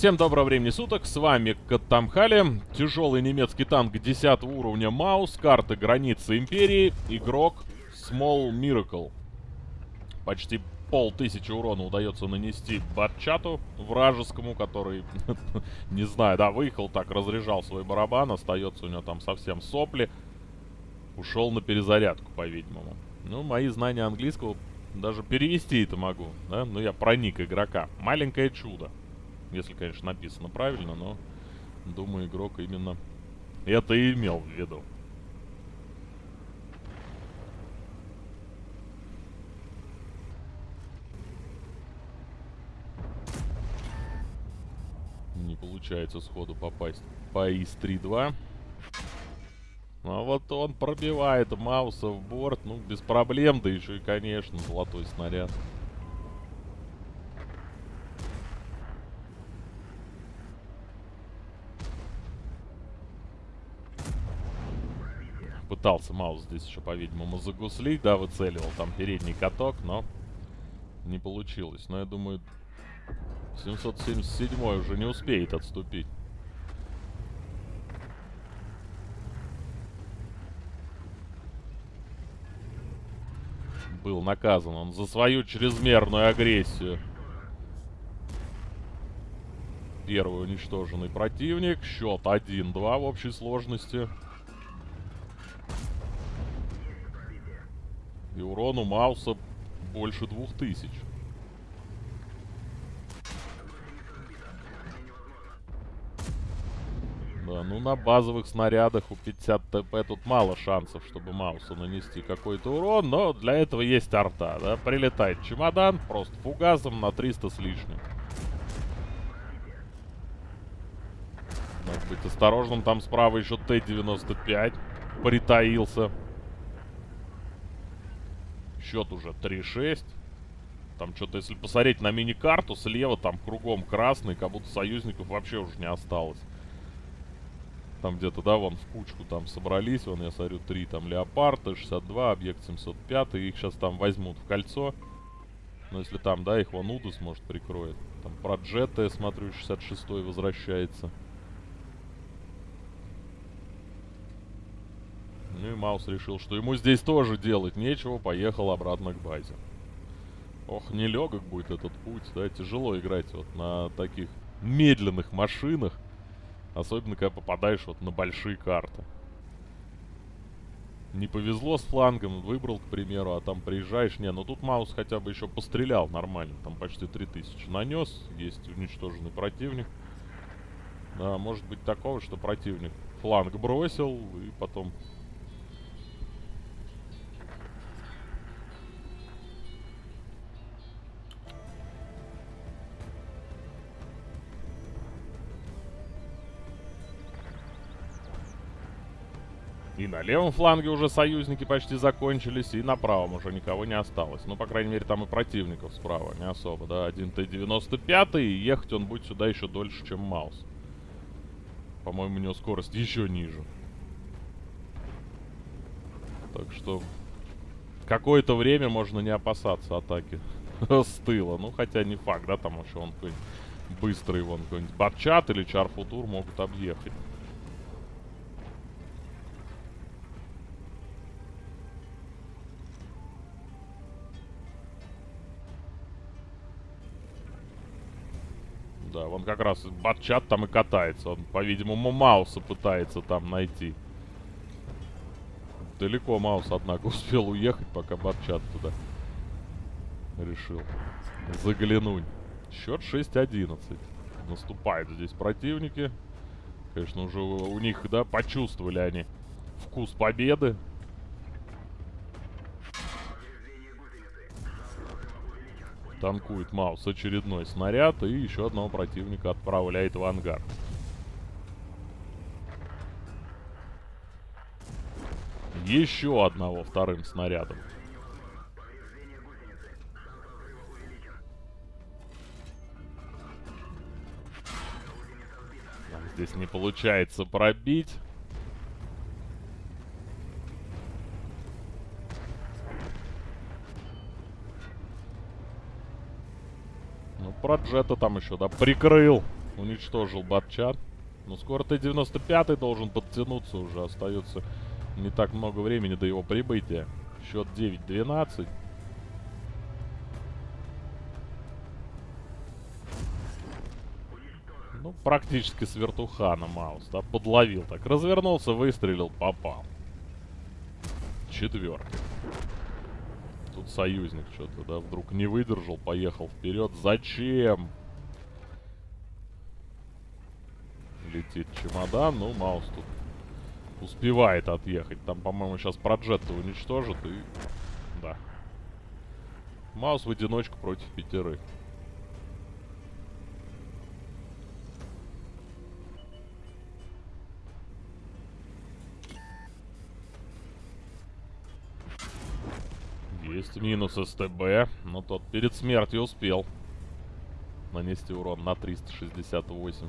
Всем доброго времени суток, с вами Каттамхали, тяжелый немецкий танк 10 уровня Маус, карты границы Империи, игрок Small Miracle. Почти полтысячи урона удается нанести Батчату вражескому, который, не знаю, да, выехал так, разряжал свой барабан, остается у него там совсем сопли. Ушел на перезарядку, по-видимому. Ну, мои знания английского даже перевести это могу, да? Ну, я проник игрока. Маленькое чудо. Если, конечно, написано правильно, но думаю, игрок именно это и имел в виду. Не получается сходу попасть по ИС-3-2. А вот он пробивает Мауса в борт, ну, без проблем, да еще и, конечно, золотой снаряд. Пытался Маус здесь еще, по-видимому, загуслить, да, выцеливал там передний каток, но не получилось. Но я думаю, 777 уже не успеет отступить. был наказан он за свою чрезмерную агрессию. Первый уничтоженный противник. Счет 1-2 в общей сложности. И урон у Мауса больше 2000. Да, ну на базовых снарядах у 50 ТП тут мало шансов, чтобы Маусу нанести какой-то урон, но для этого есть арта, да. Прилетает чемодан, просто фугасом на 300 с лишним. Надо быть осторожным, там справа еще Т-95 притаился. Счет уже 3-6. Там что-то, если посмотреть на мини-карту, слева там кругом красный, как будто союзников вообще уже не осталось. Там где-то, да, вон в кучку там собрались. Вон, я смотрю, три там леопарда, 62, объект 705. И их сейчас там возьмут в кольцо. Но если там, да, их вон Удус, может, прикроет. Там про джета, я смотрю, 66 возвращается. Ну и Маус решил, что ему здесь тоже делать нечего. Поехал обратно к базе. Ох, нелегок будет этот путь, да, тяжело играть вот на таких медленных машинах. Особенно, когда попадаешь вот на большие карты. Не повезло с флангом, выбрал, к примеру, а там приезжаешь. Не, ну тут Маус хотя бы еще пострелял нормально. Там почти 3000 нанес. Есть уничтоженный противник. Да, может быть такого, что противник фланг бросил и потом И на левом фланге уже союзники почти закончились, и на правом уже никого не осталось. Ну, по крайней мере, там и противников справа не особо, да. Один Т-95, и ехать он будет сюда еще дольше, чем Маус. По-моему, у него скорость еще ниже. Так что какое-то время можно не опасаться атаки с тыла. Ну, хотя не факт, да, там еще он какой-нибудь быстрый, вон какой-нибудь Батчат или Чарфутур могут объехать. Да, он как раз батчат там и катается. Он, по-видимому, Мауса пытается там найти. Далеко Маус, однако, успел уехать, пока батчат туда решил заглянуть. Счет 6-11. Наступают здесь противники. Конечно, уже у них, да, почувствовали они вкус победы. Танкует Маус очередной снаряд и еще одного противника отправляет в ангар. Еще одного вторым снарядом. Здесь не получается пробить. Про джета там еще, да, прикрыл уничтожил батчат. Ну, скоро Т-95 должен подтянуться уже. Остается не так много времени до его прибытия. Счет 9-12. Ну, практически с вертухана Маус, да, подловил так. Развернулся, выстрелил, попал. Четвертый. Тут союзник что-то, да, вдруг не выдержал, поехал вперед. Зачем? Летит чемодан, ну, Маус тут успевает отъехать. Там, по-моему, сейчас проджетта уничтожит и... Да. Маус в одиночку против пятерых. Есть минус СТБ, но тот перед смертью успел нанести урон на 368.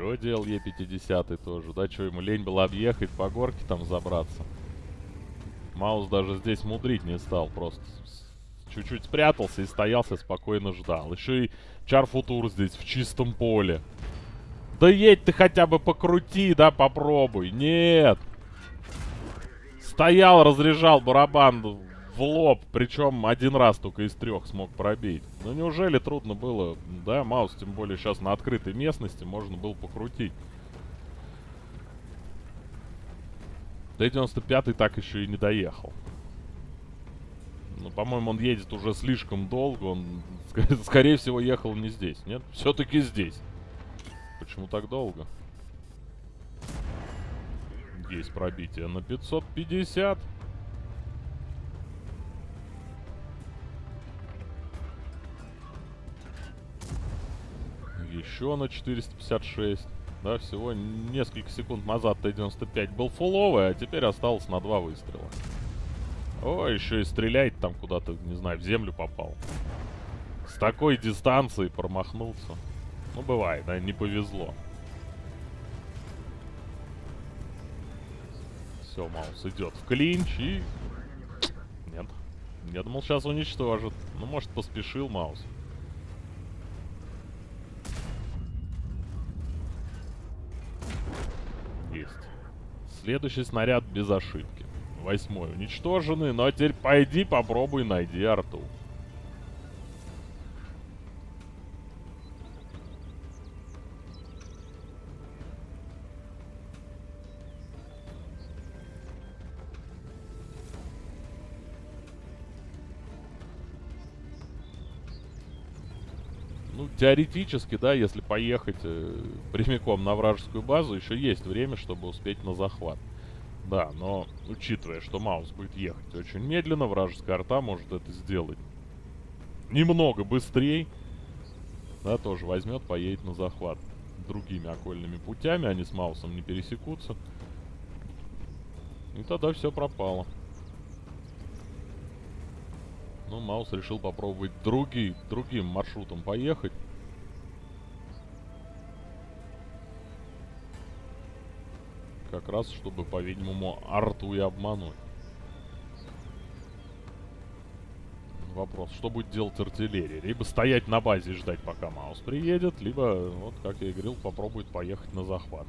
Что делал Е50 тоже, да? Что, ему лень было объехать по горке там забраться? Маус даже здесь мудрить не стал, просто чуть-чуть спрятался и стоялся, спокойно ждал. Еще и Чарфутур здесь, в чистом поле. Да едь ты хотя бы покрути, да, попробуй. Нет. Стоял, разряжал барабан в лоб, причем один раз только из трех смог пробить. Ну неужели трудно было, да, Маус, тем более сейчас на открытой местности, можно было покрутить. Т-95 так еще и не доехал. Ну, по-моему, он едет уже слишком долго, он, скорее всего, ехал не здесь, нет? Все-таки здесь. Почему так долго? Есть пробитие на 550. Еще на 456. Да, всего несколько секунд назад Т-95 был фуловый, а теперь осталось на два выстрела. О, еще и стреляет там куда-то, не знаю, в землю попал. С такой дистанции промахнулся. Ну, бывает, да, не повезло. Все, Маус идет в клинч и... Нет. Я думал, сейчас уничтожит. Ну, может, поспешил Маус. Следующий снаряд без ошибки. Восьмой уничтоженный, но теперь пойди попробуй найди арту. Теоретически, да, если поехать э, прямиком на вражескую базу, еще есть время, чтобы успеть на захват. Да, но учитывая, что Маус будет ехать очень медленно, вражеская арта может это сделать немного быстрее. Да, тоже возьмет, поедет на захват другими окольными путями, они с Маусом не пересекутся. И тогда все пропало. Ну, Маус решил попробовать другие, другим маршрутом поехать. Как раз, чтобы, по-видимому, арту и обмануть. Вопрос, что будет делать артиллерия? Либо стоять на базе и ждать, пока Маус приедет, либо, вот, как я и говорил, попробует поехать на захват.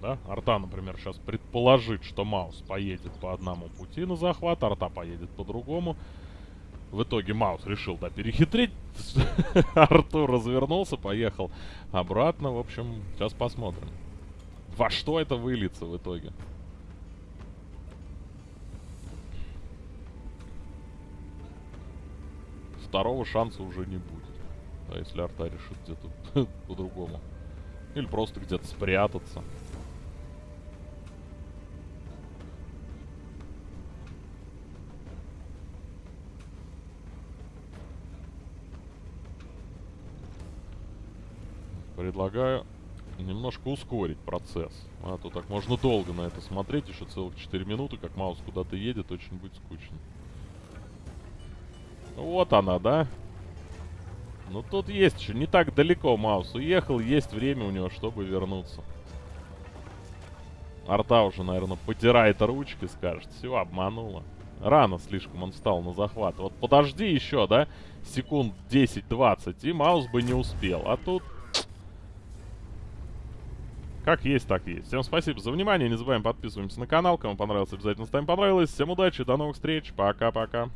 Да? Арта, например, сейчас предположит, что Маус поедет по одному пути на захват, Арта поедет по другому. В итоге Маус решил, да, перехитрить. Артур развернулся, поехал обратно. В общем, сейчас посмотрим. Во что это выльется в итоге? Второго шанса уже не будет. А если арта решит где-то по-другому. Или просто где-то спрятаться. Предлагаю немножко ускорить процесс. А то так можно долго на это смотреть, еще целых 4 минуты, как маус куда-то едет, очень будет скучно. Вот она, да? Ну тут есть еще, не так далеко маус уехал, есть время у него, чтобы вернуться. Арта уже, наверное, потирает ручки, скажет. Все, обманула. Рано слишком он встал на захват. Вот подожди еще, да? Секунд 10-20, и Маус бы не успел. А тут... Как есть, так есть. Всем спасибо за внимание. Не забываем подписываемся на канал. Кому понравилось, обязательно ставим понравилось. Всем удачи, до новых встреч. Пока-пока.